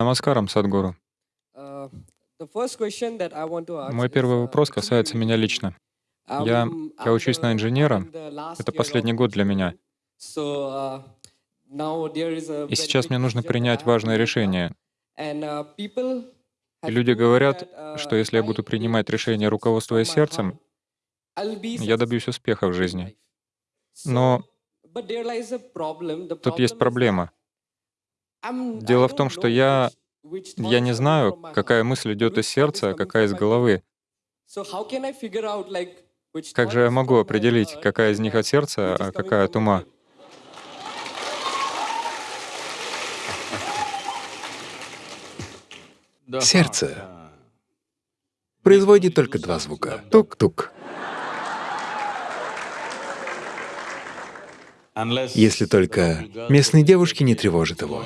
Намаскарам, Садгуру. Uh, Мой первый uh, вопрос касается меня лично. Я, um, я учусь на инженера. Это последний год для меня. Uh, И сейчас мне нужно принять важное решение. Uh, И люди говорят, uh, что если я буду принимать decisions руководствуясь сердцем, я добьюсь успеха в жизни. Но тут есть проблема. Дело в том, что я, я не знаю, какая мысль идет из сердца, а какая из головы. Как же я могу определить, какая из них uh, от сердца, а какая от ума? Сердце производит только два звука — тук-тук. Если только местные девушки не тревожат его,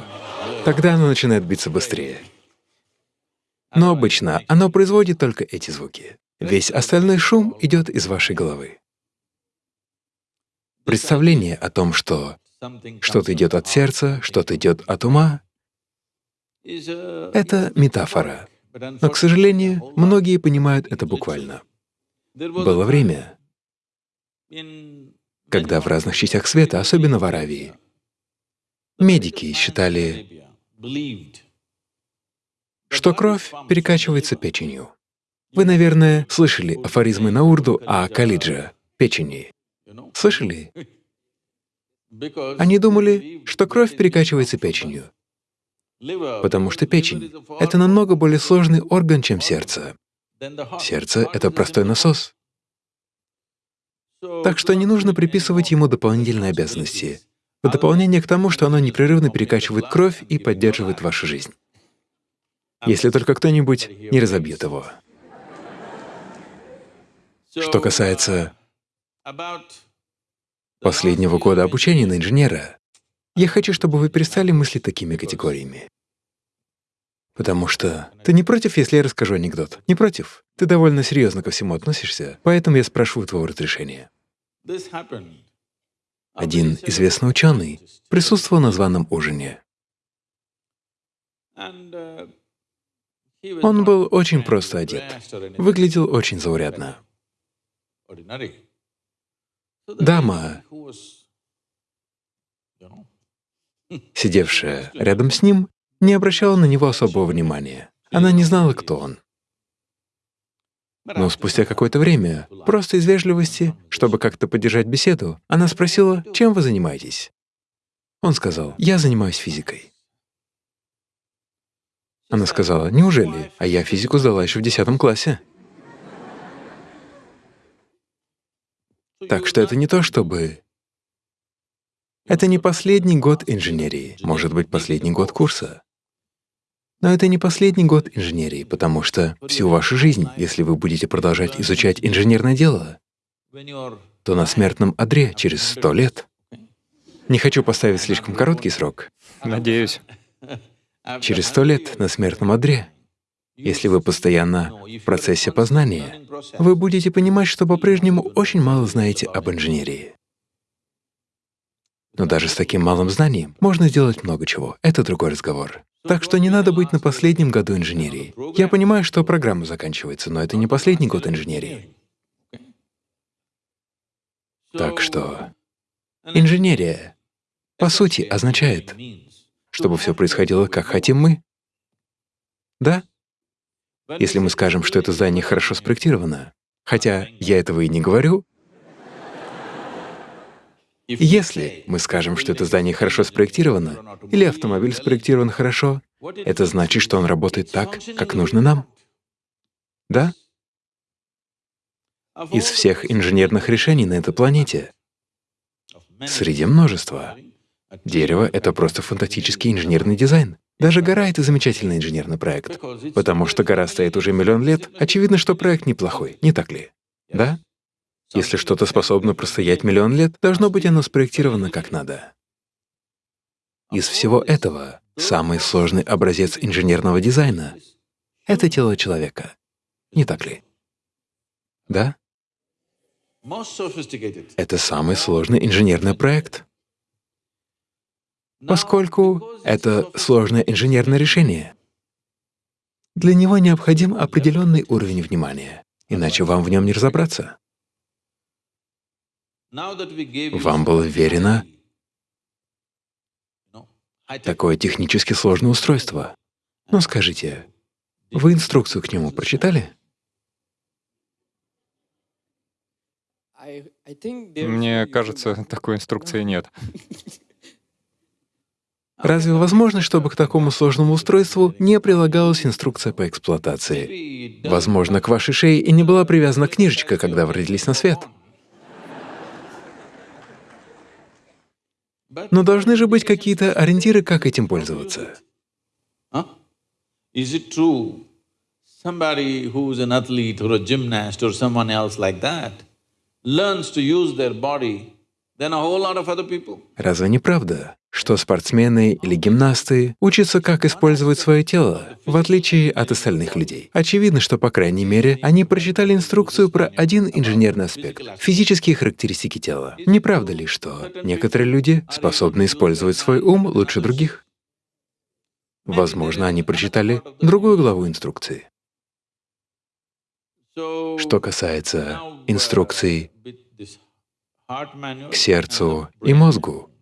тогда оно начинает биться быстрее. Но обычно оно производит только эти звуки. Весь остальной шум идет из вашей головы. Представление о том, что что-то идет от сердца, что-то идет от ума — это метафора. Но, к сожалению, многие понимают это буквально. Было время, когда в разных частях света, особенно в Аравии, медики считали, что кровь перекачивается печенью. Вы, наверное, слышали афоризмы на урду о калиджа — печени. Слышали? Они думали, что кровь перекачивается печенью, потому что печень — это намного более сложный орган, чем сердце. Сердце — это простой насос. Так что не нужно приписывать ему дополнительные обязанности, в дополнение к тому, что оно непрерывно перекачивает кровь и поддерживает вашу жизнь. Если только кто-нибудь не разобьет его. Что касается последнего года обучения на инженера, я хочу, чтобы вы перестали мыслить такими категориями. Потому что ты не против, если я расскажу анекдот? Не против? Ты довольно серьезно ко всему относишься, поэтому я спрашиваю твоего разрешения. Один известный ученый присутствовал на званом ужине. Он был очень просто одет, выглядел очень заурядно. Дама, сидевшая рядом с ним, не обращала на него особого внимания. Она не знала, кто он. Но спустя какое-то время, просто из вежливости, чтобы как-то поддержать беседу, она спросила, чем вы занимаетесь? Он сказал, я занимаюсь физикой. Она сказала, неужели? А я физику сдала еще в 10 классе. Так что это не то, чтобы… Это не последний год инженерии, может быть, последний год курса. Но это не последний год инженерии, потому что всю вашу жизнь, если вы будете продолжать изучать инженерное дело, то на смертном одре через сто лет. Не хочу поставить слишком короткий срок. Надеюсь. Через сто лет на смертном одре, если вы постоянно в процессе познания, вы будете понимать, что по-прежнему очень мало знаете об инженерии. Но даже с таким малым знанием можно сделать много чего. Это другой разговор. Так что не надо быть на последнем году инженерии. Я понимаю, что программа заканчивается, но это не последний год инженерии. Так что инженерия, по сути, означает, чтобы все происходило, как хотим мы. Да? Если мы скажем, что это здание хорошо спроектировано, хотя я этого и не говорю, если мы скажем, что это здание хорошо спроектировано, или автомобиль спроектирован хорошо, это значит, что он работает так, как нужно нам. Да? Из всех инженерных решений на этой планете, среди множества, дерево — это просто фантастический инженерный дизайн. Даже гора — это замечательный инженерный проект. Потому что гора стоит уже миллион лет, очевидно, что проект неплохой, не так ли? Да? Если что-то способно простоять миллион лет, должно быть оно спроектировано как надо. Из всего этого самый сложный образец инженерного дизайна — это тело человека. Не так ли? Да? Это самый сложный инженерный проект, поскольку это сложное инженерное решение. Для него необходим определенный уровень внимания, иначе вам в нем не разобраться. Вам было вверено такое технически сложное устройство. Но скажите, вы инструкцию к нему прочитали? Мне кажется, такой инструкции нет. Разве возможно, чтобы к такому сложному устройству не прилагалась инструкция по эксплуатации? Возможно, к вашей шее и не была привязана книжечка, когда вы родились на свет. Но должны же быть какие-то ориентиры, как этим пользоваться. Somebody who's an athlete or a gymnast or someone else like that learns to use their body Разве не правда, что спортсмены или гимнасты учатся, как использовать свое тело, в отличие от остальных людей? Очевидно, что, по крайней мере, они прочитали инструкцию про один инженерный аспект — физические характеристики тела. Не правда ли, что некоторые люди способны использовать свой ум лучше других? Возможно, они прочитали другую главу инструкции. Что касается инструкций к сердцу и мозгу,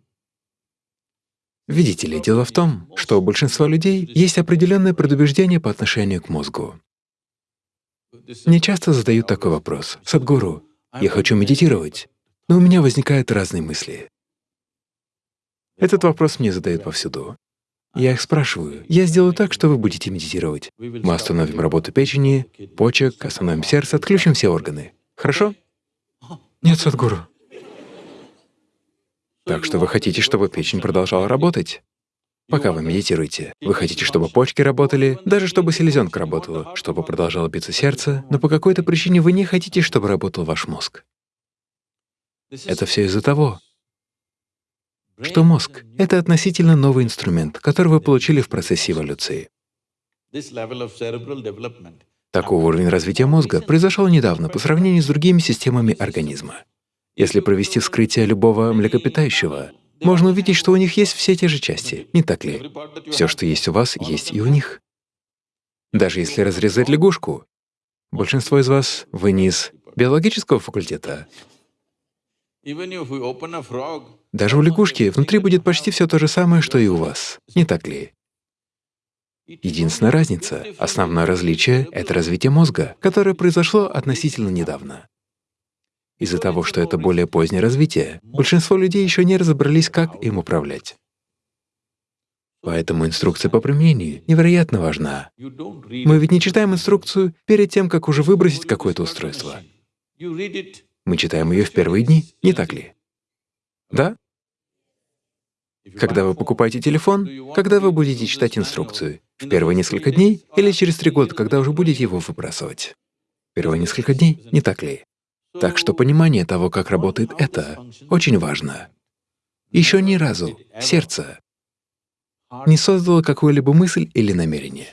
Видите ли, дело в том, что у большинства людей есть определенное предубеждение по отношению к мозгу. Мне часто задают такой вопрос. «Садгуру, я хочу медитировать, но у меня возникают разные мысли». Этот вопрос мне задают повсюду. Я их спрашиваю, я сделаю так, что вы будете медитировать. Мы остановим работу печени, почек, остановим сердце, отключим все органы. Хорошо? Нет, Садгуру. Так что вы хотите, чтобы печень продолжала работать? Пока вы медитируете, вы хотите, чтобы почки работали, даже чтобы селезенка работала, чтобы продолжало биться сердце, но по какой-то причине вы не хотите, чтобы работал ваш мозг. Это все из-за того, что мозг — это относительно новый инструмент, который вы получили в процессе эволюции. Такой уровень развития мозга произошел недавно по сравнению с другими системами организма. Если провести вскрытие любого млекопитающего, можно увидеть, что у них есть все те же части, не так ли? Все, что есть у вас, есть и у них. Даже если разрезать лягушку, большинство из вас — вы не биологического факультета. Даже у лягушки внутри будет почти все то же самое, что и у вас, не так ли? Единственная разница, основное различие — это развитие мозга, которое произошло относительно недавно. Из-за того, что это более позднее развитие, большинство людей еще не разобрались, как им управлять. Поэтому инструкция по применению невероятно важна. Мы ведь не читаем инструкцию перед тем, как уже выбросить какое-то устройство. Мы читаем ее в первые дни, не так ли? Да? Когда вы покупаете телефон, когда вы будете читать инструкцию? В первые несколько дней или через три года, когда уже будете его выбрасывать? Первые несколько дней, не так ли? Так что понимание того, как работает это, очень важно. Еще ни разу сердце не создало какую-либо мысль или намерение.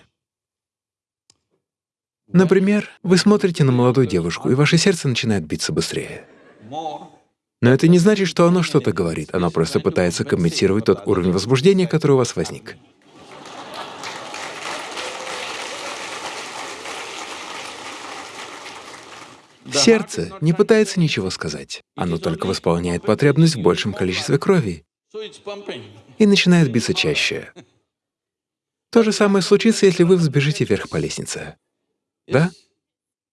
Например, вы смотрите на молодую девушку, и ваше сердце начинает биться быстрее. Но это не значит, что оно что-то говорит, оно просто пытается компенсировать тот уровень возбуждения, который у вас возник. Сердце не пытается ничего сказать, оно только восполняет потребность в большем количестве крови и начинает биться чаще. То же самое случится, если вы взбежите вверх по лестнице. Да?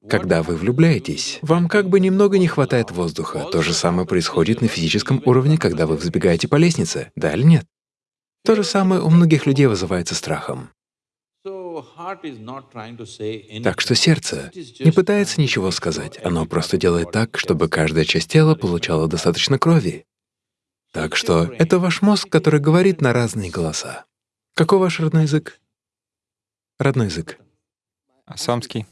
Когда вы влюбляетесь, вам как бы немного не хватает воздуха. То же самое происходит на физическом уровне, когда вы взбегаете по лестнице, да или нет? То же самое у многих людей вызывается страхом. Так что сердце не пытается ничего сказать, оно просто делает так, чтобы каждая часть тела получала достаточно крови. Так что это ваш мозг, который говорит на разные голоса. Какой ваш родной язык? Родной язык. Асамский.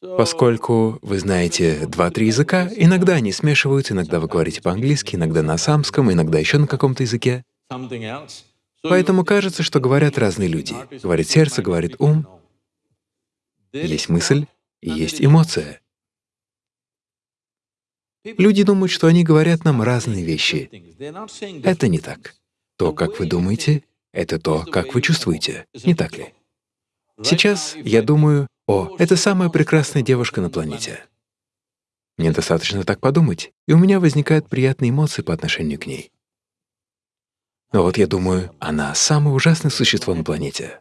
Поскольку вы знаете два-три языка, иногда они смешиваются, иногда вы говорите по-английски, иногда на самском, иногда еще на каком-то языке. Поэтому кажется, что говорят разные люди. Говорит сердце, говорит ум. Есть мысль и есть эмоция. Люди думают, что они говорят нам разные вещи. Это не так. То, как вы думаете, это то, как вы чувствуете. Не так ли? Сейчас я думаю, о, это самая прекрасная девушка на планете. Мне достаточно так подумать, и у меня возникают приятные эмоции по отношению к ней. Но вот я думаю, она самое ужасное существо на планете.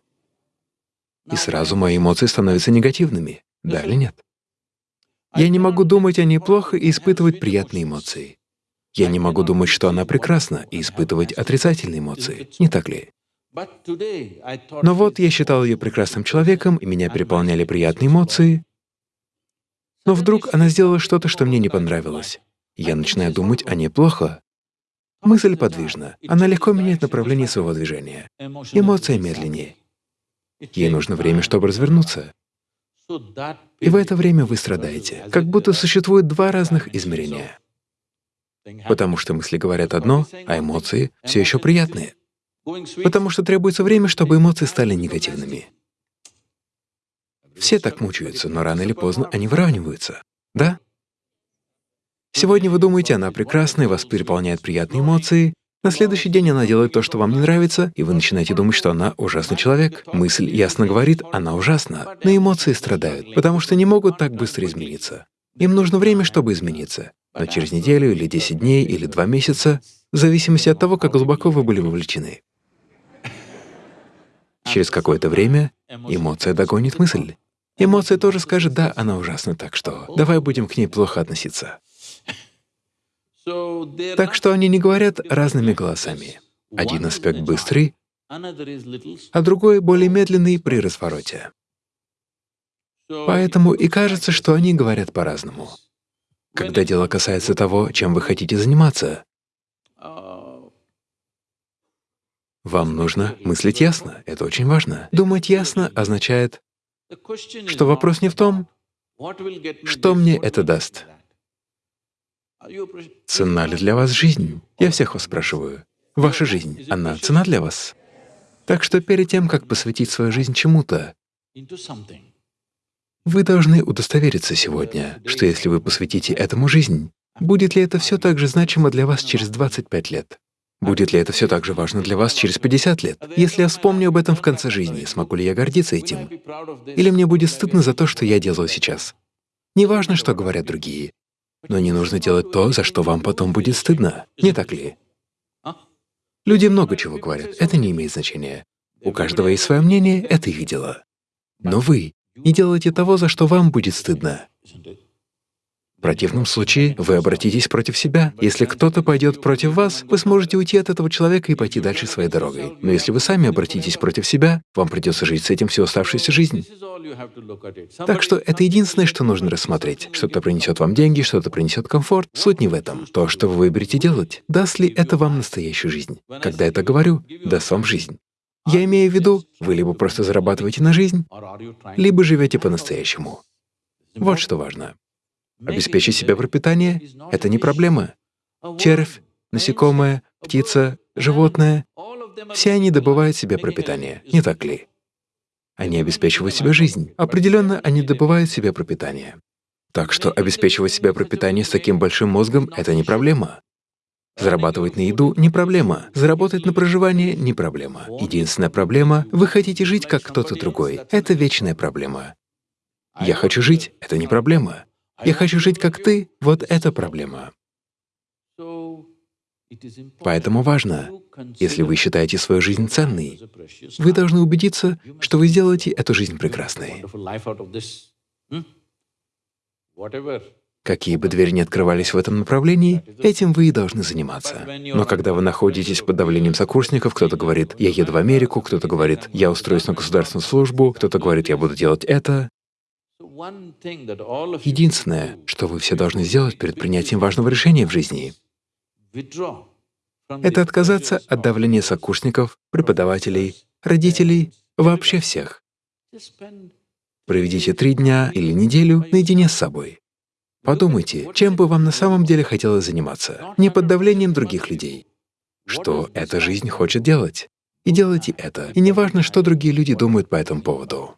И сразу мои эмоции становятся негативными, да или нет? Я не могу думать о ней плохо и испытывать приятные эмоции. Я не могу думать, что она прекрасна, и испытывать отрицательные эмоции, не так ли? Но вот я считал ее прекрасным человеком, и меня переполняли приятные эмоции. Но вдруг она сделала что-то, что мне не понравилось. Я начинаю думать о ней плохо. Мысль подвижна, она легко меняет направление своего движения. Эмоция медленнее. Ей нужно время, чтобы развернуться. И в это время вы страдаете, как будто существует два разных измерения. Потому что мысли говорят одно, а эмоции все еще приятные. Потому что требуется время, чтобы эмоции стали негативными. Все так мучаются, но рано или поздно они выравниваются. Да? Сегодня вы думаете, она прекрасная, вас переполняют приятные эмоции, на следующий день она делает то, что вам не нравится, и вы начинаете думать, что она ужасный человек. Мысль ясно говорит, она ужасна, но эмоции страдают, потому что не могут так быстро измениться. Им нужно время, чтобы измениться. Но через неделю или 10 дней или 2 месяца, в зависимости от того, как глубоко вы были вовлечены. Через какое-то время эмоция догонит мысль. Эмоция тоже скажет, да, она ужасна, так что давай будем к ней плохо относиться. Так что они не говорят разными голосами. Один аспект быстрый, а другой более медленный при развороте. Поэтому и кажется, что они говорят по-разному. Когда дело касается того, чем вы хотите заниматься, вам нужно мыслить ясно, это очень важно. Думать ясно означает, что вопрос не в том, что мне это даст, Цена ли для вас жизнь? Я всех вас спрашиваю. Ваша жизнь, она цена для вас? Так что перед тем, как посвятить свою жизнь чему-то, вы должны удостовериться сегодня, что если вы посвятите этому жизнь, будет ли это все так же значимо для вас через 25 лет? Будет ли это все так же важно для вас через 50 лет? Если я вспомню об этом в конце жизни, смогу ли я гордиться этим? Или мне будет стыдно за то, что я делаю сейчас? Неважно, что говорят другие. Но не нужно делать то, за что вам потом будет стыдно, не так ли? Люди много чего говорят, это не имеет значения. У каждого есть свое мнение, это их дело. Но вы не делайте того, за что вам будет стыдно. Противном случае вы обратитесь против себя. Если кто-то пойдет против вас, вы сможете уйти от этого человека и пойти дальше своей дорогой. Но если вы сами обратитесь против себя, вам придется жить с этим всю оставшуюся жизнь. Так что это единственное, что нужно рассмотреть. Что-то принесет вам деньги, что-то принесет комфорт. Суть не в этом. То, что вы выберете делать, даст ли это вам настоящую жизнь? Когда я это говорю, даст вам жизнь. Я имею в виду, вы либо просто зарабатываете на жизнь, либо живете по-настоящему. Вот что важно. Обеспечить себе пропитание — это не проблема. Червь, насекомое, птица, животное — все они добывают себе пропитание, не так ли? Они обеспечивают себе жизнь. Определенно, они добывают себе пропитание. Так что обеспечивать себе пропитание с таким большим мозгом — это не проблема. Зарабатывать на еду — не проблема. Заработать на проживание — не проблема. Единственная проблема — вы хотите жить, как кто-то другой. Это вечная проблема. Я хочу жить — это не проблема. Я хочу жить как ты — вот это проблема. Поэтому важно, если вы считаете свою жизнь ценной, вы должны убедиться, что вы сделаете эту жизнь прекрасной. Какие бы двери ни открывались в этом направлении, этим вы и должны заниматься. Но когда вы находитесь под давлением сокурсников, кто-то говорит «я еду в Америку», кто-то говорит «я устроюсь на государственную службу», кто-то говорит «я буду делать это», Единственное, что вы все должны сделать перед принятием важного решения в жизни, это отказаться от давления сокурсников, преподавателей, родителей, вообще всех. Проведите три дня или неделю наедине с собой. Подумайте, чем бы вам на самом деле хотелось заниматься, не под давлением других людей. Что эта жизнь хочет делать. И делайте это. И не важно, что другие люди думают по этому поводу.